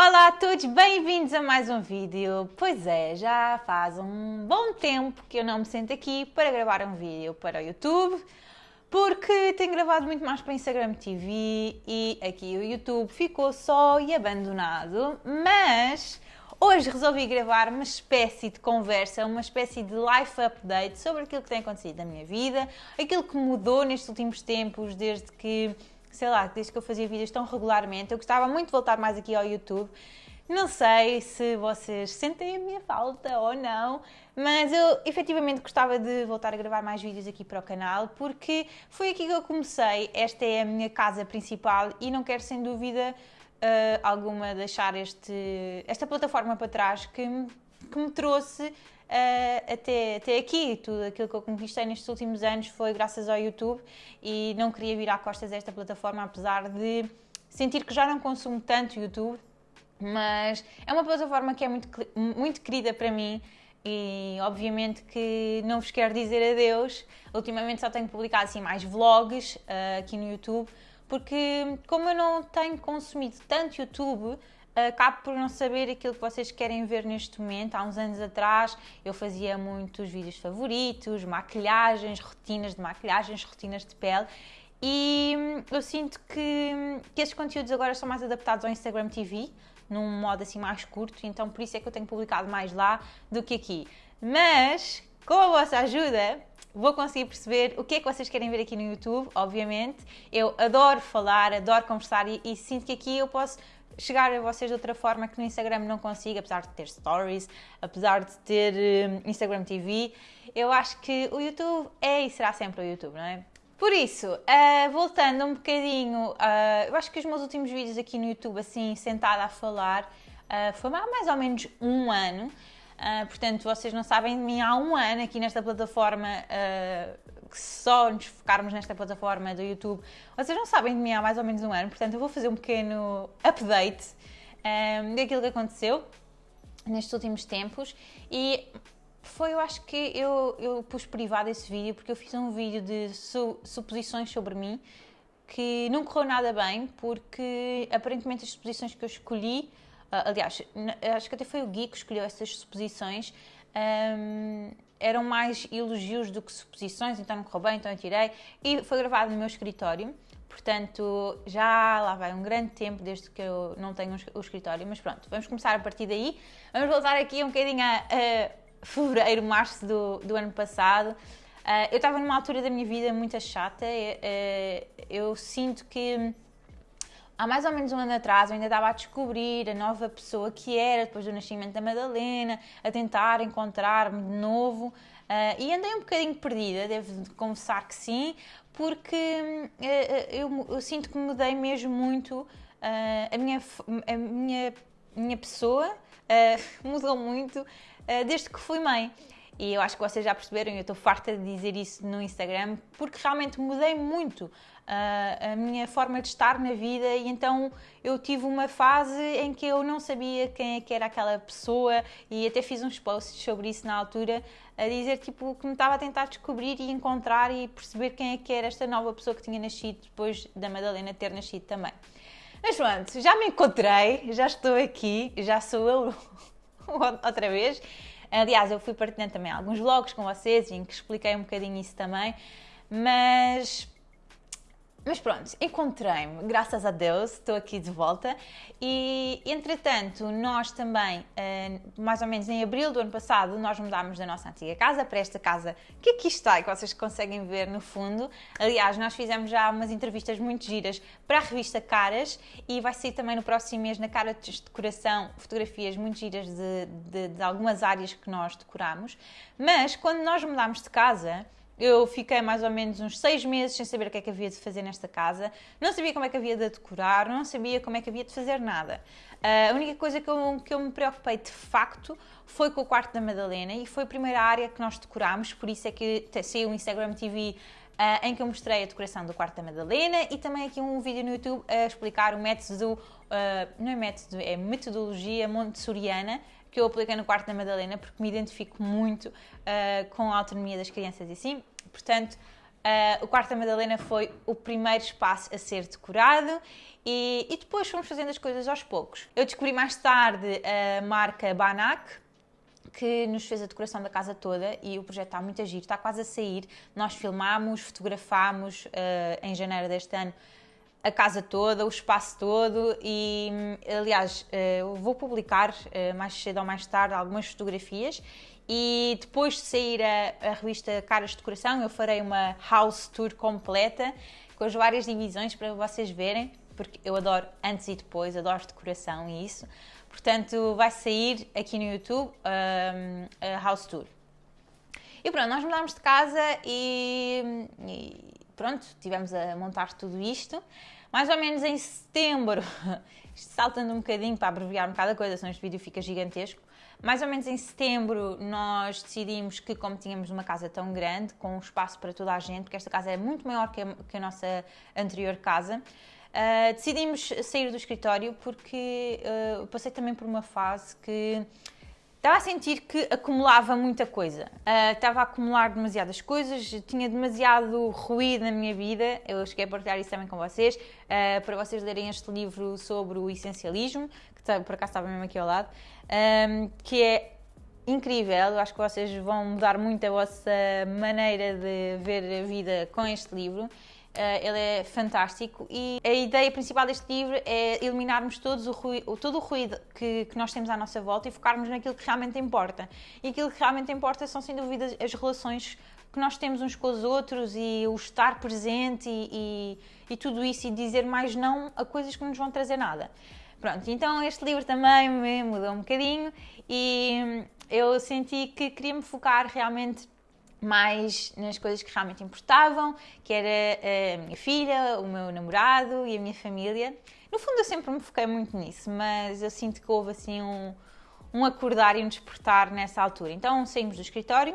Olá a todos, bem-vindos a mais um vídeo. Pois é, já faz um bom tempo que eu não me sento aqui para gravar um vídeo para o YouTube, porque tenho gravado muito mais para Instagram TV e aqui o YouTube ficou só e abandonado, mas hoje resolvi gravar uma espécie de conversa, uma espécie de life update sobre aquilo que tem acontecido na minha vida, aquilo que mudou nestes últimos tempos, desde que sei lá, desde que eu fazia vídeos tão regularmente. Eu gostava muito de voltar mais aqui ao YouTube. Não sei se vocês sentem a minha falta ou não, mas eu efetivamente gostava de voltar a gravar mais vídeos aqui para o canal porque foi aqui que eu comecei. Esta é a minha casa principal e não quero sem dúvida uh, alguma deixar este, esta plataforma para trás que, que me trouxe uh, até, até aqui. Tudo aquilo que eu conquistei nestes últimos anos foi graças ao YouTube e não queria virar costas a esta plataforma, apesar de sentir que já não consumo tanto YouTube, mas é uma plataforma que é muito, muito querida para mim e obviamente que não vos quero dizer adeus. Ultimamente só tenho publicado assim mais vlogs uh, aqui no YouTube, porque como eu não tenho consumido tanto YouTube, acabo por não saber aquilo que vocês querem ver neste momento. Há uns anos atrás eu fazia muitos vídeos favoritos, maquilhagens, rotinas de maquilhagens, rotinas de pele e hum, eu sinto que, que esses conteúdos agora são mais adaptados ao Instagram TV, num modo assim mais curto, então por isso é que eu tenho publicado mais lá do que aqui. Mas, com a vossa ajuda, vou conseguir perceber o que é que vocês querem ver aqui no YouTube, obviamente. Eu adoro falar, adoro conversar e, e sinto que aqui eu posso chegar a vocês de outra forma que no Instagram não consigo, apesar de ter stories, apesar de ter uh, Instagram TV, eu acho que o YouTube é e será sempre o YouTube, não é? Por isso, uh, voltando um bocadinho, uh, eu acho que os meus últimos vídeos aqui no YouTube, assim, sentada a falar, foi há mais ou menos um ano. Portanto, vocês não sabem de mim há um ano aqui nesta plataforma que só nos focarmos nesta plataforma do YouTube, vocês não sabem de mim há mais ou menos um ano, portanto eu vou fazer um pequeno update um, ehm, daquilo que aconteceu nestes últimos tempos. E foi, eu acho que eu, eu pus privado esse vídeo porque eu fiz um vídeo de su suposições sobre mim que não correu nada bem porque aparentemente as suposições que eu escolhi, uh, aliás, acho que até foi o Gui que escolheu essas suposições, um, eram mais elogios do que suposições, então não correu bem, então eu tirei. E foi gravado no meu escritório, portanto já lá vai um grande tempo desde que eu não tenho o escritório, mas pronto, vamos começar a partir daí. Vamos voltar aqui um bocadinho a, a fevereiro, março do, do ano passado. Uh, eu estava numa altura da minha vida muito chata, uh, eu sinto que há mais ou menos um ano atrás eu ainda estava a descobrir a nova pessoa que era depois do nascimento da Madalena, a tentar encontrar-me de novo. Uh, e andei um bocadinho perdida, devo confessar que sim, porque uh, eu, eu, sinto que mudei mesmo muito uh, a, minha, a minha, minha pessoa, mudou muito desde que fui mãe. E eu acho que vocês já perceberam, eu estou farta de dizer isso no Instagram, porque realmente mudei muito uh, a minha forma de estar na vida e então eu tive uma fase em que eu não sabia quem é que era aquela pessoa e até fiz uns posts sobre isso na altura, a dizer tipo que me estava a tentar descobrir e encontrar e perceber quem é que era esta nova pessoa que tinha nascido depois da Madalena ter nascido também. Mas pronto, já me encontrei, já estou aqui, já sou eu outra vez. Aliás, eu fui partilhando também alguns vlogs com vocês em que expliquei um bocadinho isso também, mas mas pronto, encontrei-me, graças a Deus, estou aqui de volta e, entretanto, nós também, eh, mais ou menos em abril do ano passado, nós mudámos da nossa antiga casa para esta casa que aqui está e que vocês conseguem ver no fundo. Aliás, nós fizemos já umas entrevistas muito giras para a revista Caras e vai sair também no próximo mês na Cara de Decoração fotografias muito giras de, de, de algumas áreas que nós decoramos. Mas, quando nós mudámos de casa, eu fiquei mais ou menos uns seis meses sem saber o que é que havia de fazer nesta casa, não sabia como é que havia de decorar, não sabia como é que havia de fazer nada. Uh, a única coisa que eu, que eu me preocupei de facto foi com o quarto da Madalena e foi a primeira área que nós decorámos, por isso é que saiu o Instagram TV Uh, em que eu mostrei a decoração do quarto da Madalena e também aqui um vídeo no YouTube a explicar o método, uh, não é método, é metodologia montessoriana que eu apliquei no quarto da Madalena porque me identifico muito uh, com a autonomia das crianças e assim. Portanto, Uh, o quarto da Madalena foi o primeiro espaço a ser decorado e, e, depois fomos fazendo as coisas aos poucos. Eu descobri mais tarde a marca Banac, que nos fez a decoração da casa toda e o projeto está muito a giro, está quase a sair. Nós filmámos, fotografámos uh, em janeiro deste ano a casa toda, o espaço todo e, aliás, uh, vou publicar uh, mais cedo ou mais tarde algumas fotografias e depois de sair a, a, revista Caras de Decoração, eu farei uma house tour completa com as várias divisões para vocês verem, porque eu adoro antes e depois, adoro decoração e isso. Portanto, vai sair aqui no YouTube um, a house tour. E pronto, nós mudámos de casa e pronto, tivemos a montar tudo isto. Mais ou menos em setembro, saltando um bocadinho para abreviar um bocado a coisa, senão este vídeo fica gigantesco. Mais ou menos em setembro nós decidimos que como tínhamos uma casa tão grande, com espaço para toda a gente, porque esta casa é muito maior que a, que a nossa anterior casa, uh, decidimos sair do escritório porque uh, passei também por uma fase que estava a sentir que acumulava muita coisa. Uh, estava a acumular demasiadas coisas, tinha demasiado ruído na minha vida. Eu cheguei a partilhar isso também com vocês, uh, para vocês lerem este livro sobre o essencialismo, que tá, por acaso estava mesmo aqui ao lado um, que é incrível. Eu acho que vocês vão mudar muito a vossa maneira de ver a vida com este livro. Uh, ele é fantástico e a ideia principal deste livro é eliminarmos todos o ruído, todo o ruído que, que, nós temos à nossa volta e focarmos naquilo que realmente importa. E aquilo que realmente importa são, sem dúvida, as relações que nós temos uns com os outros e o estar presente e, e, e tudo isso e dizer mais não a coisas que não nos vão trazer nada. Pronto, então este livro também me mudou um bocadinho e eu senti que queria me focar realmente mais nas coisas que realmente importavam, que era a minha filha, o meu namorado e a minha família. No fundo eu sempre me foquei muito nisso, mas eu sinto que houve assim um, um acordar e um despertar nessa altura. Então saímos do escritório,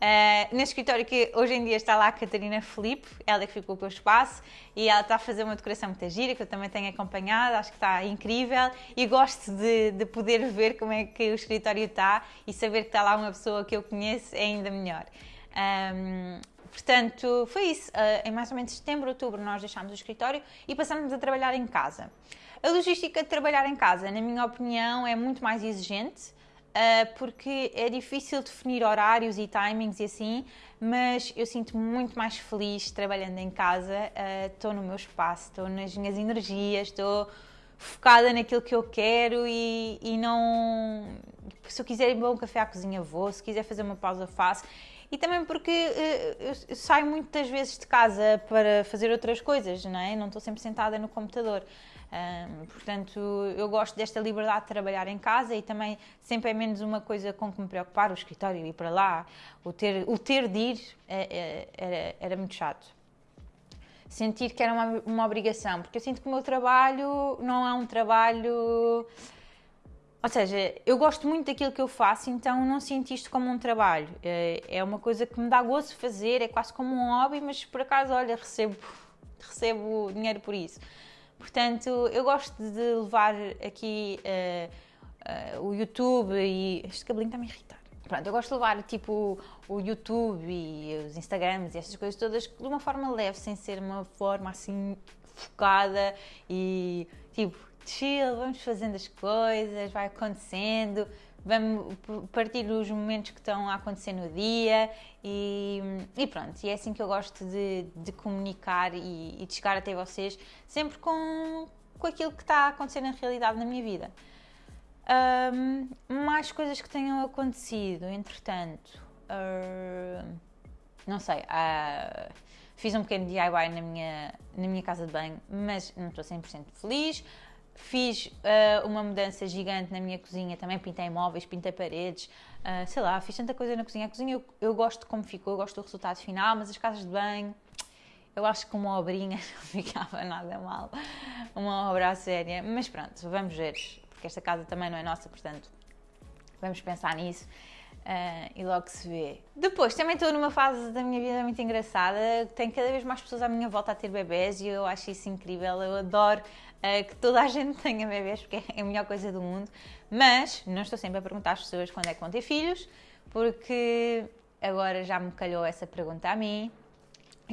Uh, neste escritório que hoje em dia está lá a Catarina Felipe, ela que ficou com o espaço e ela está a fazer uma decoração muito gira que eu também tenho acompanhado, acho que está incrível e gosto de, de poder ver como é que o escritório está e saber que está lá uma pessoa que eu conheço é ainda melhor. Um, portanto, foi isso. Uh, em mais ou menos setembro, outubro, nós deixámos o escritório e passamos a trabalhar em casa. A logística de trabalhar em casa, na minha opinião, é muito mais exigente uh, porque é difícil definir horários e timings e assim, mas eu sinto-me muito mais feliz trabalhando em casa. Estou uh, no meu espaço, estou nas minhas energias, estou focada naquilo que eu quero e, e não. Se eu quiser ir beber um café à cozinha, vou, se quiser fazer uma pausa, faço e também porque uh, eu saio muitas vezes de casa para fazer outras coisas, não é? Não estou sempre sentada no computador. Portanto, eu gosto desta liberdade de trabalhar em casa e também sempre é menos uma coisa com que me preocupar, o escritório ir para lá, o ter, o ter de ir é, é, era, era muito chato. Sentir que era uma, uma obrigação, porque eu sinto que o meu trabalho não é um trabalho. Ou seja, eu gosto muito daquilo que eu faço, então não sinto isto como um trabalho. É, é uma coisa que me dá gozo fazer, é quase como um hobby, mas por acaso, olha, recebo, recebo dinheiro por isso. Portanto, eu gosto de levar aqui uh, uh, o YouTube e. Este cabelinho está-me a irritar. Pronto, eu gosto de levar tipo o YouTube e os Instagrams e essas coisas todas de uma forma leve, sem ser uma forma assim focada e tipo chill, vamos fazendo as coisas, vai acontecendo vamos partir dos momentos que estão a acontecer no dia e, e pronto, e é assim que eu gosto de, de comunicar e, e, de chegar até vocês, sempre com, com aquilo que está a acontecer na realidade na minha vida. Um, mais coisas que tenham acontecido, entretanto, uh, não sei, uh, fiz um pequeno DIY na minha, na minha casa de banho, mas não estou 100% feliz. Fiz uh, uma mudança gigante na minha cozinha, também pintei móveis, pintei paredes, uh, sei lá, fiz tanta coisa na cozinha. A cozinha eu, eu, gosto de como ficou, eu gosto do resultado final, mas as casas de banho, eu acho que uma obrinha não ficava nada mal, uma obra séria. Mas pronto, vamos ver, porque esta casa também não é nossa, portanto, vamos pensar nisso. Uh, e logo se vê. Depois, também estou numa fase da minha vida muito engraçada. Tenho cada vez mais pessoas à minha volta a ter bebés e eu acho isso incrível. Eu adoro uh, que toda a gente tenha bebés porque é a melhor coisa do mundo. Mas não estou sempre a perguntar às pessoas quando é que vão ter filhos, porque agora já me calhou essa pergunta a mim.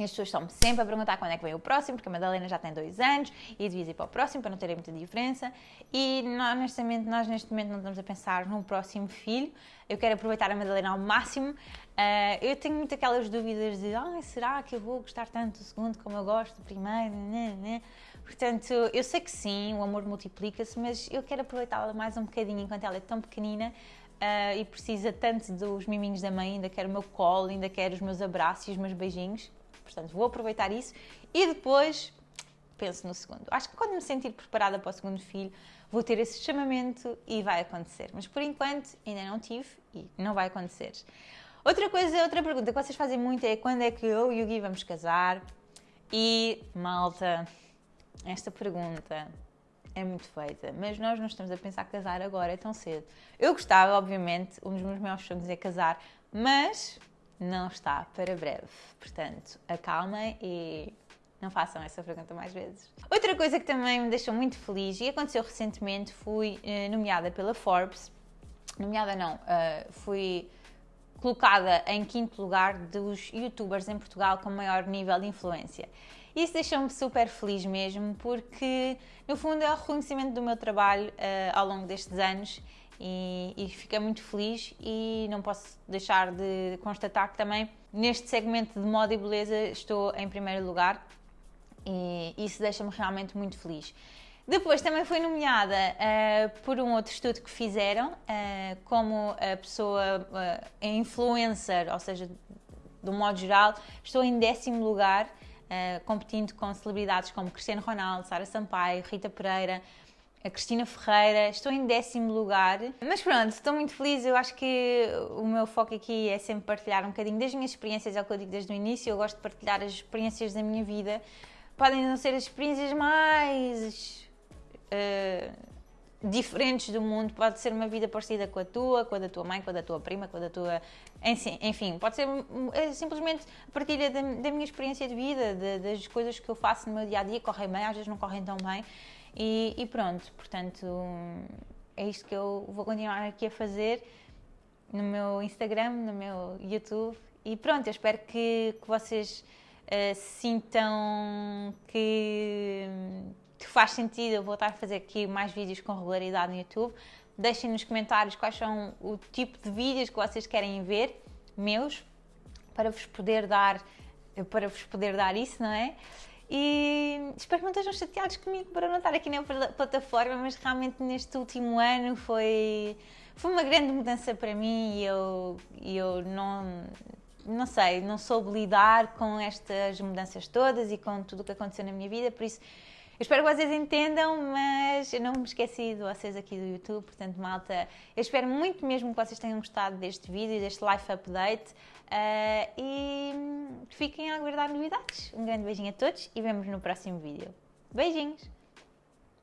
As pessoas estão-me sempre a perguntar quando é que vem o próximo, porque a Madalena já tem dois anos e devia ir para o próximo para não terem muita diferença. E honestamente, nós neste momento não estamos a pensar num próximo filho. Eu quero aproveitar a Madalena ao máximo. Uh, eu tenho muito aquelas dúvidas de ah, será que eu vou gostar tanto do segundo como eu gosto do primeiro? Né, né? Portanto, eu sei que sim, o amor multiplica-se, mas eu quero aproveitá-la mais um bocadinho enquanto ela é tão pequenina. Uh, e precisa tanto dos miminhos da mãe, ainda quero o meu colo, ainda quero os meus abraços e os meus beijinhos. Portanto, vou aproveitar isso e depois penso no segundo. Acho que quando me sentir preparada para o segundo filho, vou ter esse chamamento e vai acontecer. Mas por enquanto ainda não tive e não vai acontecer. Outra coisa, outra pergunta que vocês fazem muito é quando é que eu e o Gui vamos casar? E, malta, esta pergunta é muito feita, mas nós não estamos a pensar casar agora, é tão cedo. Eu gostava, obviamente, um dos meus maiores sonhos é casar, mas não está para breve. Portanto, acalmem e não façam essa pergunta mais vezes. Outra coisa que também me deixou muito feliz e aconteceu recentemente, fui uh, nomeada pela Forbes, nomeada não, uh, fui colocada em quinto lugar dos youtubers em Portugal com maior nível de influência. Isso deixou-me super feliz mesmo, porque no fundo é o reconhecimento do meu trabalho uh, ao longo destes anos e, e fiquei muito feliz e não posso deixar de constatar que também neste segmento de moda e beleza estou em primeiro lugar e isso deixa-me realmente muito feliz. Depois também fui nomeada uh, por um outro estudo que fizeram uh, como a pessoa uh, influencer, ou seja, do modo geral, estou em décimo lugar, competindo com celebridades como Cristiano Ronaldo, Sara Sampaio, Rita Pereira, a Cristina Ferreira, estou em décimo lugar. Mas pronto, estou muito feliz. Eu acho que o meu foco aqui é sempre partilhar um bocadinho das minhas experiências, é o que eu digo desde o início. Eu gosto de partilhar as experiências da minha vida. Podem não ser as experiências mais uh, diferentes do mundo, pode ser uma vida parecida com a tua, com a da tua mãe, com a da tua prima, com a da tua. Enfim, pode ser é simplesmente a partilha da, da minha experiência de vida, de, das coisas que eu faço no meu dia a dia, correm bem, às vezes não correm tão bem. E, e, pronto, portanto, é isto que eu vou continuar aqui a fazer no meu Instagram, no meu YouTube. E pronto, eu espero que, que vocês uh, sintam que, que faz sentido eu voltar a fazer aqui mais vídeos com regularidade no YouTube. Deixem nos comentários quais são o tipo de vídeos que vocês querem ver, meus, para vos poder dar, para vos poder dar isso, não é? E espero que não estejam chateados comigo para não estar aqui na plataforma, mas realmente neste último ano foi, foi uma grande mudança para mim e eu, eu não, não sei, não soube lidar com estas mudanças todas e com tudo o que aconteceu na minha vida, por isso eu espero que vocês entendam, mas eu não me esqueci de vocês aqui do YouTube, portanto, malta, eu espero muito mesmo que vocês tenham gostado deste vídeo, deste life update uh, e fiquem a aguardar novidades. Um grande beijinho a todos e vemos no próximo vídeo. Beijinhos!